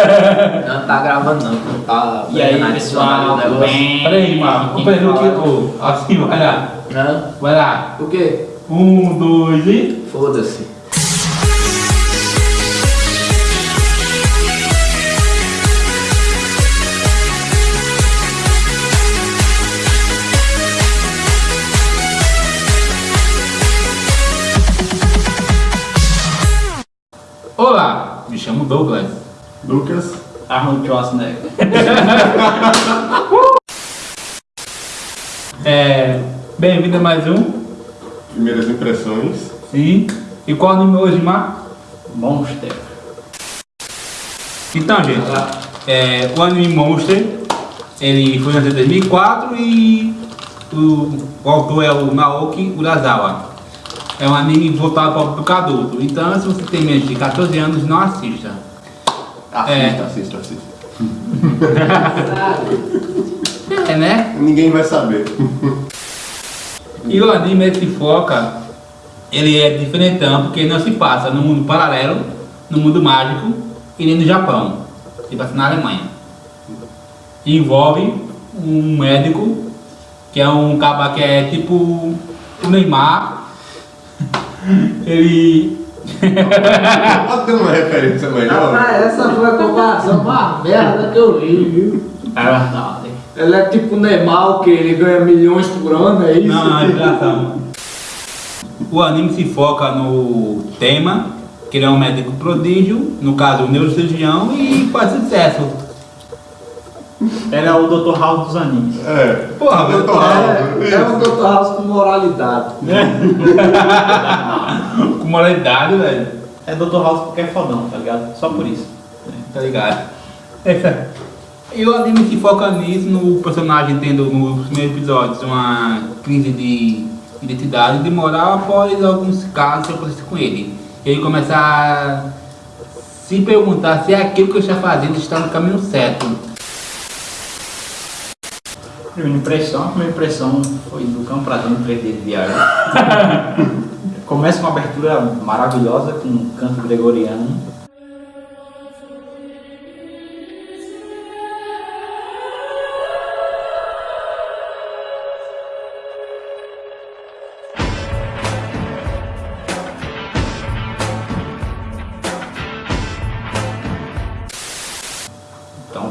Não tá gravando não, não tá... E aí, pessoal, bem? Peraí, mano. Aqui Peraí, o que? Ô, Assim, vai lá. Hã? Vai lá. O quê? Um, dois e. Foda-se. Olá, me chamo Douglas. Lucas, Arnold Schwarzenegger. É. Bem-vindo a mais um. primeiras impressões. Sim. E qual o nome hoje, Mar? Monster. Então, gente, é, o anime Monster, ele foi lançado em 2004 e o, o autor é o Naoki Urasawa. É um anime voltado para o público adulto. Então, se você tem menos de 14 anos, não assista. Assista, É. assista, assista. É, né? Ninguém vai saber. E o anime se foca, ele é diferentão porque não se passa no mundo paralelo, no mundo mágico e nem no Japão. Se passa na Alemanha. E envolve um médico que é um cara que é tipo o Neymar. Ele. Pode ter uma referência melhor? Rapaz, essa foi a comparação mais merda que eu vi, viu? É verdade. Ele é tipo o Neymar, que ele ganha milhões por ano, é isso? Não, não, é engraçado. O anime se foca no tema, que ele é um médico prodígio, no caso, um neurocirurgião, e faz sucesso. É o Dr. House dos animes. É. Porra, Dr. velho, House. É, é um Dr. House com moralidade. Com moralidade, velho. É Dr. House porque é fodão, tá ligado? Só por isso. Tá ligado? Essa- E o anime se foca nisso, no personagem tendo nos primeiros episódios uma crise de identidade e de moral após alguns casos que acontecem com ele. E ele começa a se perguntar se aquilo que ele está fazendo está no caminho certo. Primeira impressão, a primeira impressão foi do Campo pra dentro 3D de viagem. Começa com uma abertura maravilhosa, com um canto gregoriano.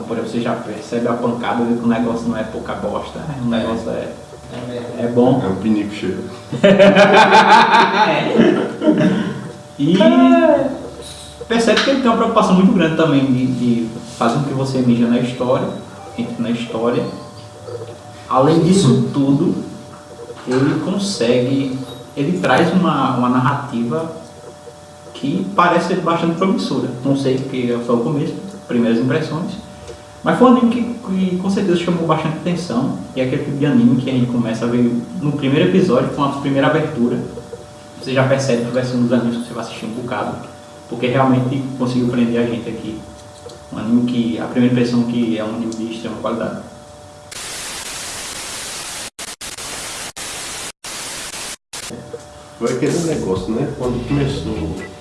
Por exemplo, você já percebe a pancada de que o negócio não é pouca bosta, né? o negócio é, é bom. É um pinico cheio. E percebe que ele tem uma preocupação muito grande também de, de fazer com que você mija na história, entre na história. Além disso tudo, ele consegue, ele traz uma, uma narrativa que parece ser bastante promissora. Não sei, porque é só o começo, primeiras impressões. Mas foi um anime que, que com certeza chamou bastante atenção. E é aquele tipo de anime que a gente começa a ver no primeiro episódio, com a primeira abertura. Você já percebe que vai ser um dos animes que você vai assistir um bocado. Porque realmente conseguiu prender a gente aqui. Um anime que, a primeira impressão que é um anime de extrema qualidade. Foi aquele negócio, né? Quando começou.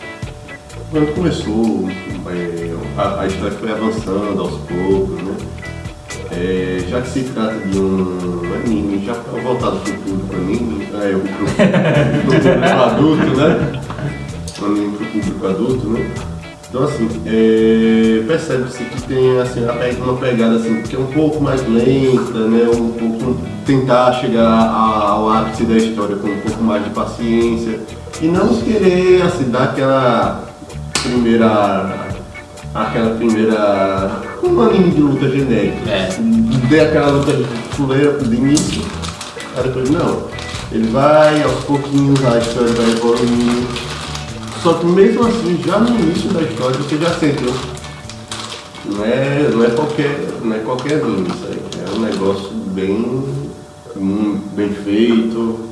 Quando começou é, a, a história foi avançando aos poucos, né? É, já que se trata de um anime já voltado para o público anime, é, o público adulto, né? Um anime para o público adulto, né? Então assim, é, percebe-se que tem assim, uma pe- uma pegada assim, que é um pouco mais lenta, né? Um pouco tentar chegar ao ápice da história com um pouco mais de paciência e não querer assim, dar aquela primeira aquela primeira um anime de luta genérica. É. Dê aquela luta fuleira de início, aí depois não. Ele vai aos pouquinhos, a história vai evoluindo. Só que mesmo assim, já no início da história você já sentiu. Não é, não é qualquer, não é qualquer anime isso aí. É um negócio bem, bem feito.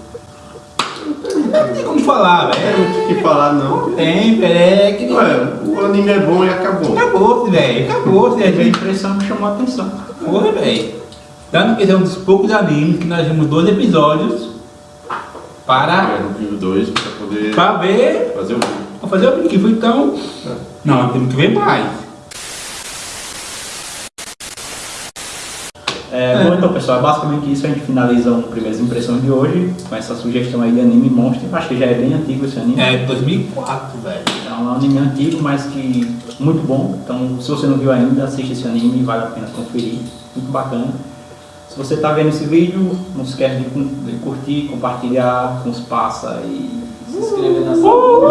Não tem como falar, Não tem velho. o que falar não. Tem, velho. É que. Ué, o anime é bom e acabou. Acabou-se, velho. Acabou-se, Teve a gente. impressão que chamou a atenção. Porra, velho. Tanto que é um dos poucos animes que nós vimos dois episódios para, É, no vídeo 2 pra poder para ver fazer o vídeo. Vou fazer o aplicativo, então. Não, temos que ver mais. É, bom, então, pessoal, é basicamente isso. A gente finaliza o Primeiras Impressões de hoje com essa sugestão aí de anime Monster. Acho que já é bem antigo esse anime. É, 2004, velho. É um anime antigo, mas que muito bom. Então, se você não viu ainda, assiste esse anime, vale a pena conferir. Muito bacana. Se você está vendo esse vídeo, não se esquece de, cu- de curtir, compartilhar com os passa e Se inscreva nessa. Falou.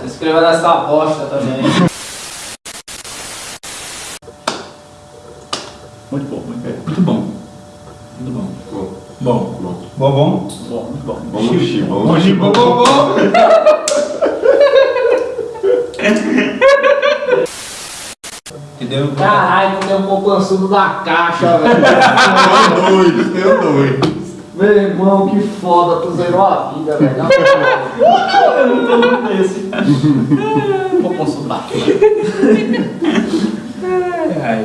Se inscreva nessa bosta também. muito bom, muito bom. Muito bom. Muito bom. Bom, Bom. bom. Bom, bom. Bom, muito bom. Bom, xi, bom, Bom, bom, bom, bom. Entendeu? Caralho, tem um poupançudo da caixa, velho. Tem dois, tem dois. Meu irmão, que foda, tu zerou a vida, velho. Vou consultar. Ai, ai.